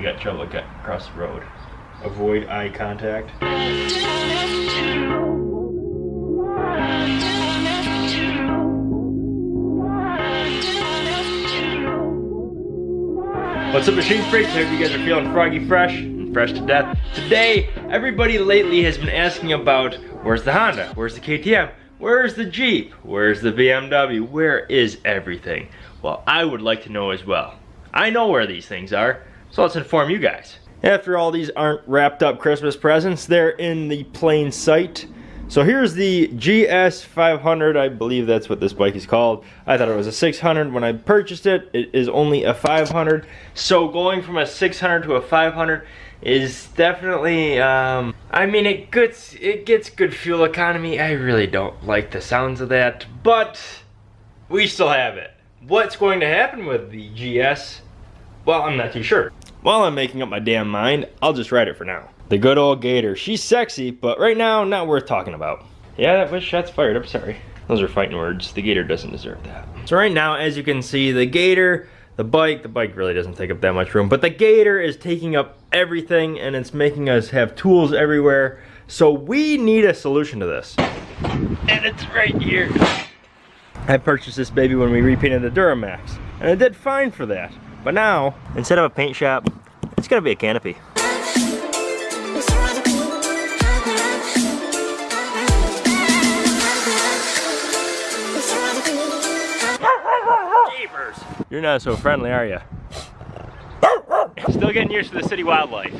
you got trouble across the road. Avoid eye contact. What's up, Machine Freaks? I Hope you guys are feeling froggy fresh and fresh to death. Today, everybody lately has been asking about where's the Honda? Where's the KTM? Where's the Jeep? Where's the BMW? Where is everything? Well, I would like to know as well. I know where these things are, so let's inform you guys. After all these aren't wrapped up Christmas presents, they're in the plain sight. So here's the GS500, I believe that's what this bike is called. I thought it was a 600 when I purchased it. It is only a 500. So going from a 600 to a 500 is definitely, um, I mean, it gets, it gets good fuel economy. I really don't like the sounds of that, but we still have it. What's going to happen with the GS? Well, I'm not too sure. While I'm making up my damn mind, I'll just write it for now. The good old Gator. She's sexy, but right now, not worth talking about. Yeah, that was shots fired. I'm sorry. Those are fighting words. The Gator doesn't deserve that. So right now, as you can see, the Gator, the bike, the bike really doesn't take up that much room, but the Gator is taking up everything and it's making us have tools everywhere. So we need a solution to this. And it's right here. I purchased this baby when we repainted the Duramax, and it did fine for that. But now, instead of a paint shop, it's gonna be a canopy. You're not so friendly, are you? Still getting used to the city wildlife.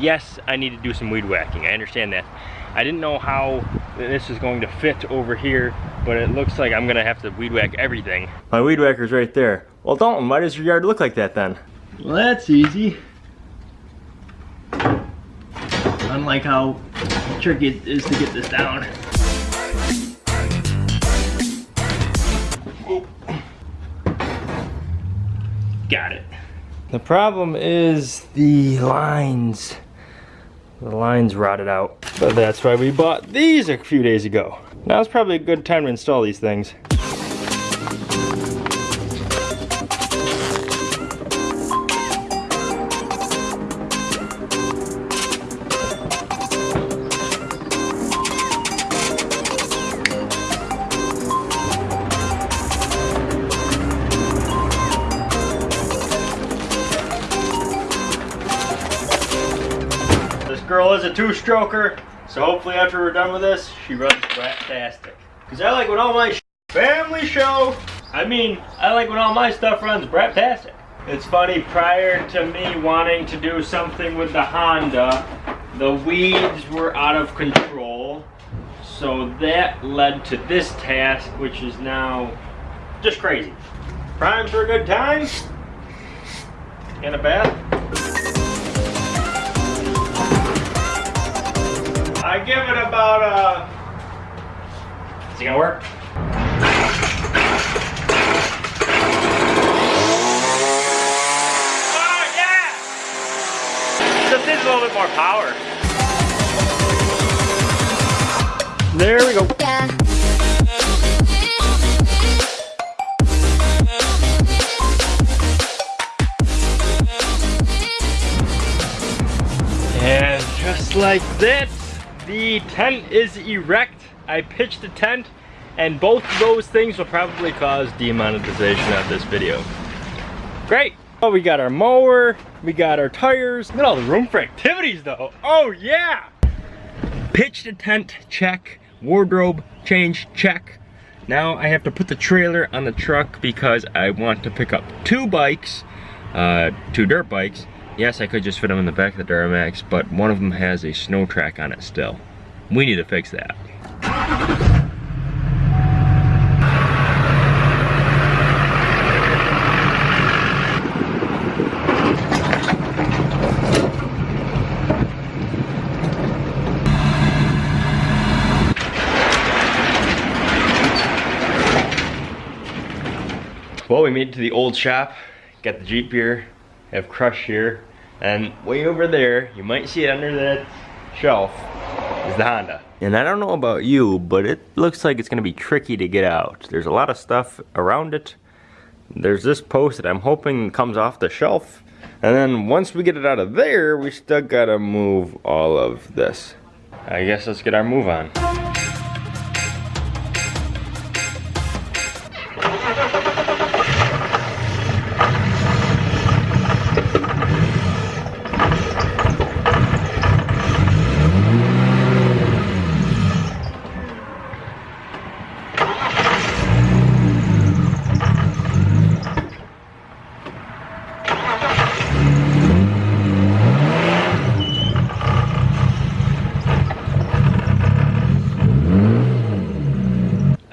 Yes, I need to do some weed whacking. I understand that. I didn't know how this is going to fit over here, but it looks like I'm gonna have to weed whack everything. My weed whacker's right there. Well, Dalton, why does your yard look like that then? Well, that's easy. Unlike how tricky it is to get this down. Got it. The problem is the lines. The lines rotted out. But that's why we bought these a few days ago. Now it's probably a good time to install these things. Is a two-stroker, so hopefully after we're done with this, she runs fantastic. Because I like when all my family show, I mean, I like when all my stuff runs brat-tastic. It's funny, prior to me wanting to do something with the Honda, the weeds were out of control. So that led to this task, which is now just crazy. Prime for a good time? And a bath? I give it about a. Uh, is it gonna work? Oh yeah! Just needs a little bit more power. There we go. Yeah. And just like that, the tent is erect. I pitched the tent and both of those things will probably cause demonetization of this video. Great. Oh, we got our mower, we got our tires. Look at all the room for activities though. Oh yeah. Pitched a tent, check. Wardrobe change, check. Now I have to put the trailer on the truck because I want to pick up two bikes, uh, two dirt bikes, Yes, I could just fit them in the back of the Duramax, but one of them has a snow track on it still. We need to fix that. Well, we made it to the old shop. Got the Jeep here, have Crush here, and way over there, you might see it under that shelf, is the Honda. And I don't know about you, but it looks like it's gonna be tricky to get out. There's a lot of stuff around it. There's this post that I'm hoping comes off the shelf. And then once we get it out of there, we still gotta move all of this. I guess let's get our move on.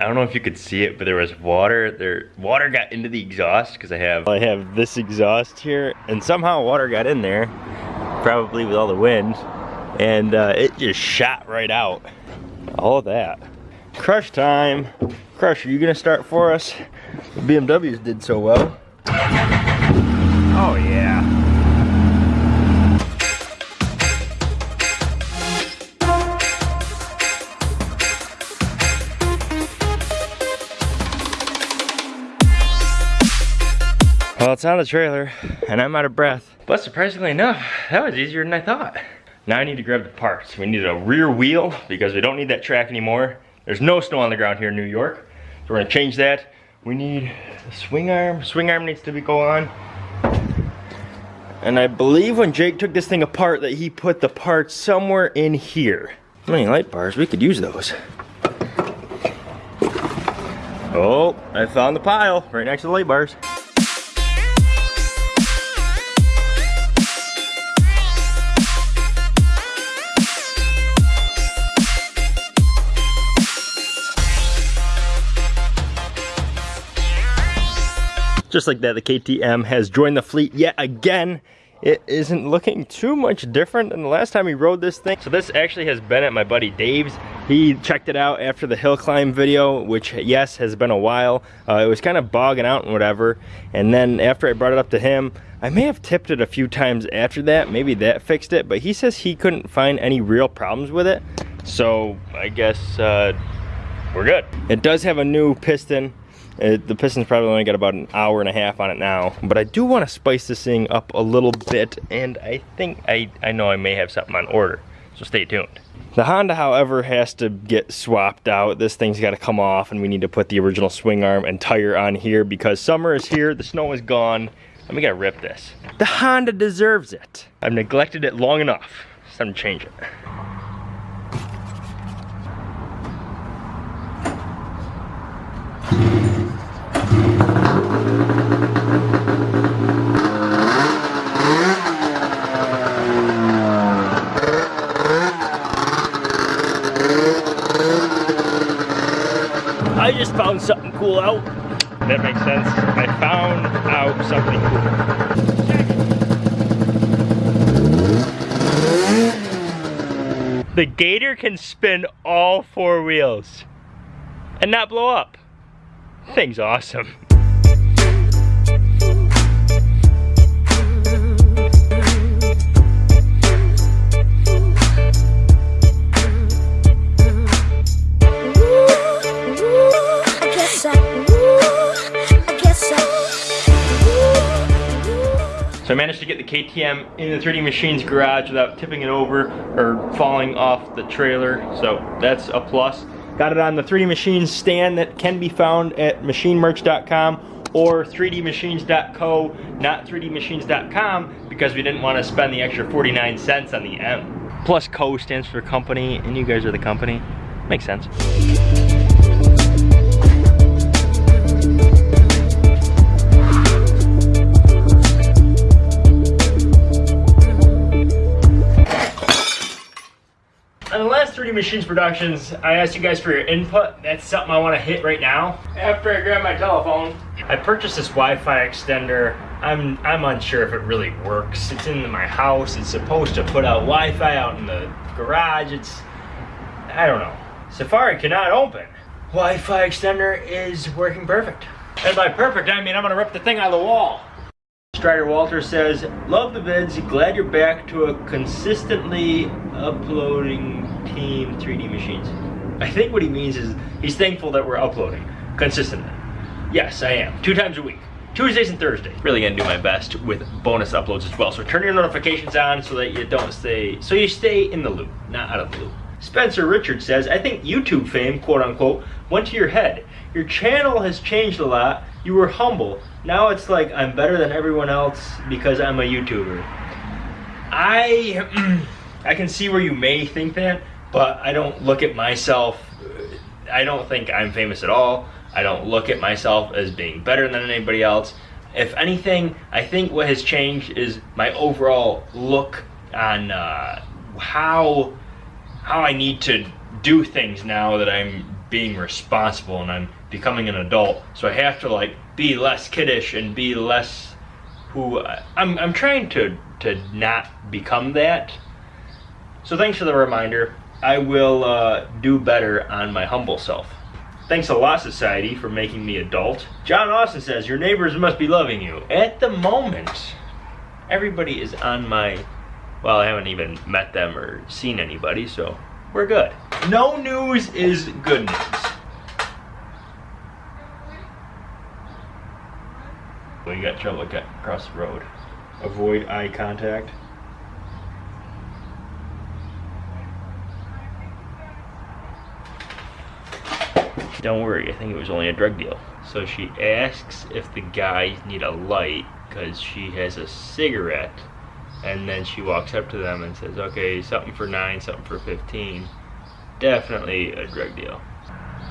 Don't know if you could see it, but there was water. There, water got into the exhaust because I have I have this exhaust here, and somehow water got in there, probably with all the wind, and uh, it just shot right out. All that. Crush time. Crush, are you gonna start for us? The BMWs did so well. Well, it's on the trailer, and I'm out of breath. But surprisingly enough, that was easier than I thought. Now I need to grab the parts. We need a rear wheel because we don't need that track anymore. There's no snow on the ground here in New York. So we're gonna change that. We need a swing arm. Swing arm needs to be go on. And I believe when Jake took this thing apart that he put the parts somewhere in here. How many light bars? We could use those. Oh, I found the pile right next to the light bars. Just like that, the KTM has joined the fleet yet again. It isn't looking too much different than the last time we rode this thing. So this actually has been at my buddy Dave's. He checked it out after the hill climb video, which yes, has been a while. Uh, it was kind of bogging out and whatever. And then after I brought it up to him, I may have tipped it a few times after that. Maybe that fixed it, but he says he couldn't find any real problems with it. So I guess uh, we're good. It does have a new piston. It, the piston's probably only got about an hour and a half on it now, but I do want to spice this thing up a little bit, and I think I, I know I may have something on order, so stay tuned. The Honda, however, has to get swapped out. This thing's got to come off, and we need to put the original swing arm and tire on here because summer is here, the snow is gone, and we gotta rip this. The Honda deserves it. I've neglected it long enough. It's time to change it. I just found out. That makes sense. I found out something cool. The Gator can spin all four wheels and not blow up. Thing's awesome. Managed to get the KTM in the 3D Machines garage without tipping it over or falling off the trailer. So that's a plus. Got it on the 3D Machines stand that can be found at machinemerch.com or 3dmachines.co, not 3dmachines.com because we didn't want to spend the extra 49 cents on the M. Plus co stands for company and you guys are the company. Makes sense. 3D Machines productions, I asked you guys for your input. That's something I want to hit right now. After I grab my telephone, I purchased this Wi-Fi extender. I'm I'm unsure if it really works. It's in my house. It's supposed to put out Wi-Fi out in the garage. It's I don't know. Safari cannot open. Wi-Fi extender is working perfect. And by perfect, I mean I'm gonna rip the thing out of the wall. Strider Walter says, love the vids, glad you're back to a consistently uploading team 3D machines. I think what he means is he's thankful that we're uploading consistently. Yes, I am. Two times a week. Tuesdays and Thursdays. Really gonna do my best with bonus uploads as well. So turn your notifications on so that you don't stay, so you stay in the loop, not out of the loop. Spencer Richard says, I think YouTube fame, quote unquote, went to your head. Your channel has changed a lot. You were humble. Now it's like I'm better than everyone else because I'm a YouTuber. I I can see where you may think that, but I don't look at myself I don't think I'm famous at all. I don't look at myself as being better than anybody else. If anything, I think what has changed is my overall look on uh, how how I need to do things now that I'm being responsible and I'm becoming an adult. So I have to like be less kiddish and be less who I'm. I'm trying to to not become that. So thanks for the reminder. I will uh, do better on my humble self. Thanks a lot, society, for making me adult. John Austin says, Your neighbors must be loving you. At the moment, everybody is on my. Well, I haven't even met them or seen anybody, so we're good. No news is good news. Well, you got trouble across the road. Avoid eye contact. Don't worry, I think it was only a drug deal. So she asks if the guys need a light because she has a cigarette. And then she walks up to them and says, okay, something for nine, something for 15. Definitely a drug deal.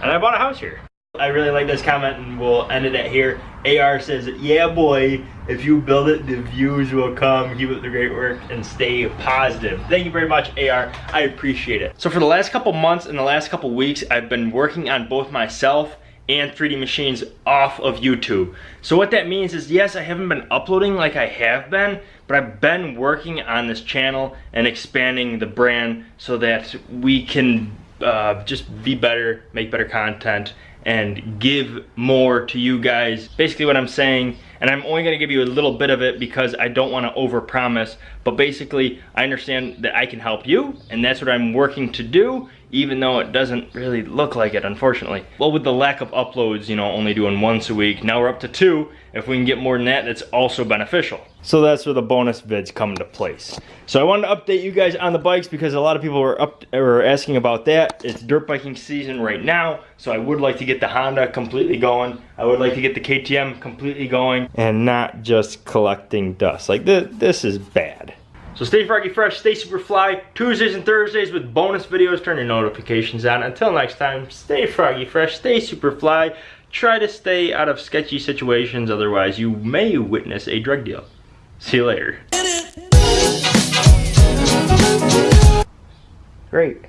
And I bought a house here. I really like this comment and we'll end it at here. AR says, yeah boy, if you build it, the views will come. Keep up the great work and stay positive. Thank you very much, AR. I appreciate it. So for the last couple months and the last couple weeks, I've been working on both myself and 3D Machines off of YouTube. So what that means is, yes, I haven't been uploading like I have been, but I've been working on this channel and expanding the brand so that we can uh, just be better, make better content, and give more to you guys. Basically what I'm saying, and I'm only gonna give you a little bit of it because I don't wanna overpromise, but basically I understand that I can help you, and that's what I'm working to do, even though it doesn't really look like it, unfortunately. Well, with the lack of uploads, you know, only doing once a week, now we're up to two. If we can get more than that, that's also beneficial. So that's where the bonus vids come into place. So I wanted to update you guys on the bikes because a lot of people were up were asking about that. It's dirt biking season right now, so I would like to get the Honda completely going. I would like to get the KTM completely going and not just collecting dust. Like this, this is bad. So stay froggy fresh, stay super fly, Tuesdays and Thursdays with bonus videos, turn your notifications on. Until next time, stay froggy fresh, stay super fly, try to stay out of sketchy situations, otherwise you may witness a drug deal. See you later. Great.